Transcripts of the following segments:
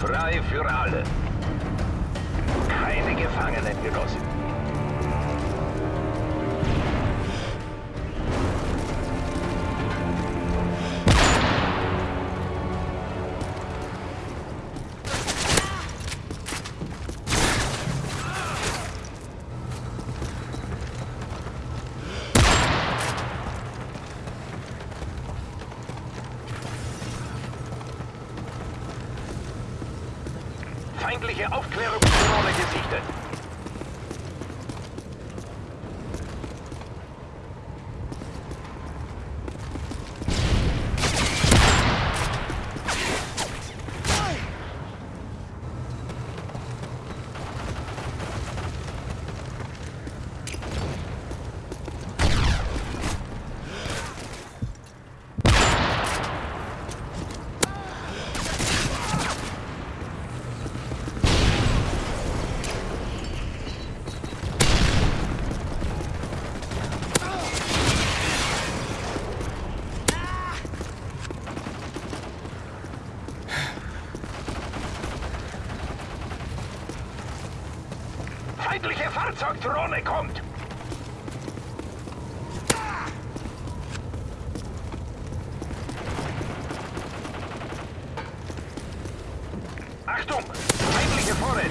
Frei für alle. Keine Gefangenen, Genossen. Feindliche Aufklärungsdrohne gesichtet. Feindliche Fahrzeugdrohne kommt! Achtung! Feindliche Vorräte!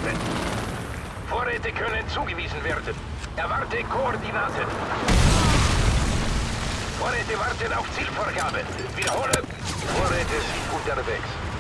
Vorräte können zugewiesen werden. Erwarte Koordinaten. Vorräte warten auf Zielvorgabe. Wiederhole. Vorräte sind unterwegs.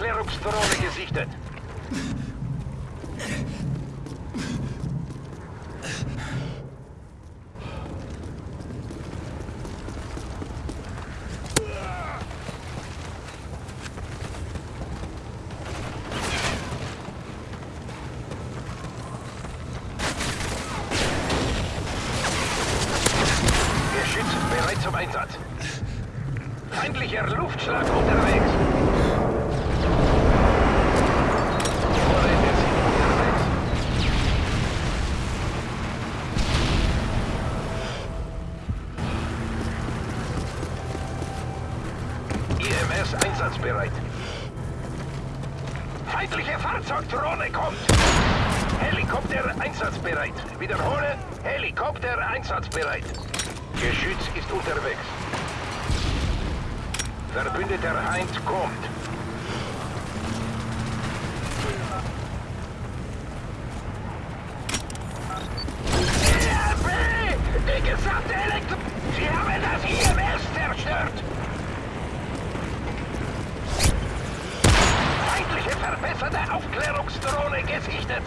Feindliche Aufklärungsdrohne gesichtet. Geschütz bereit zum Einsatz. Feindlicher Luftschlag unterwegs. Vorräte sind unterwegs. IMS einsatzbereit. Feindliche Fahrzeugdrohne kommt. Helikopter einsatzbereit. Wiederhole, Helikopter einsatzbereit. Geschütz ist unterwegs. Verbündeter Heinz kommt. Die gesamte Elektro... Sie haben das IMS zerstört! Feindliche verbesserte Aufklärungsdrohne gesichtet!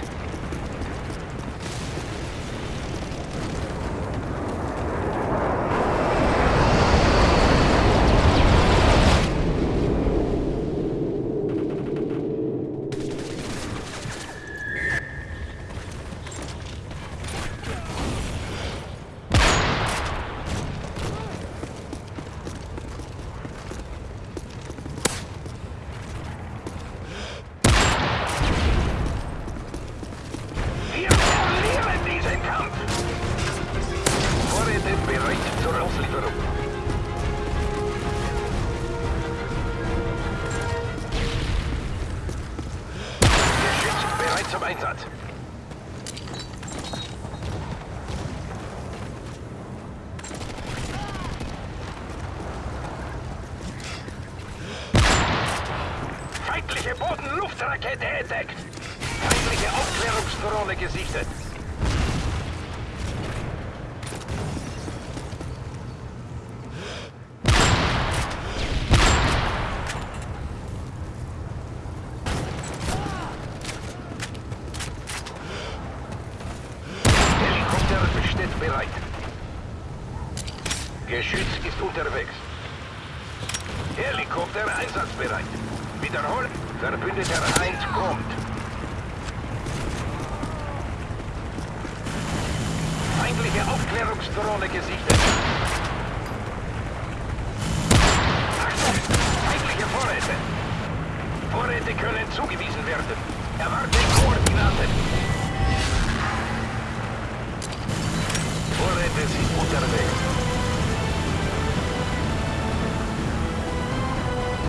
Zum Einsatz. Feindliche Boden-Luftrakete entdeckt! Feindliche Aufklärungsdrohne gesichtet. Bereit. Geschütz ist unterwegs. Helikopter einsatzbereit. Wiederholen. Verbündeter 1 kommt. Feindliche Aufklärungsdrohne gesichtet. Achtung! Feindliche Vorräte. Vorräte können zugewiesen werden. Erwarte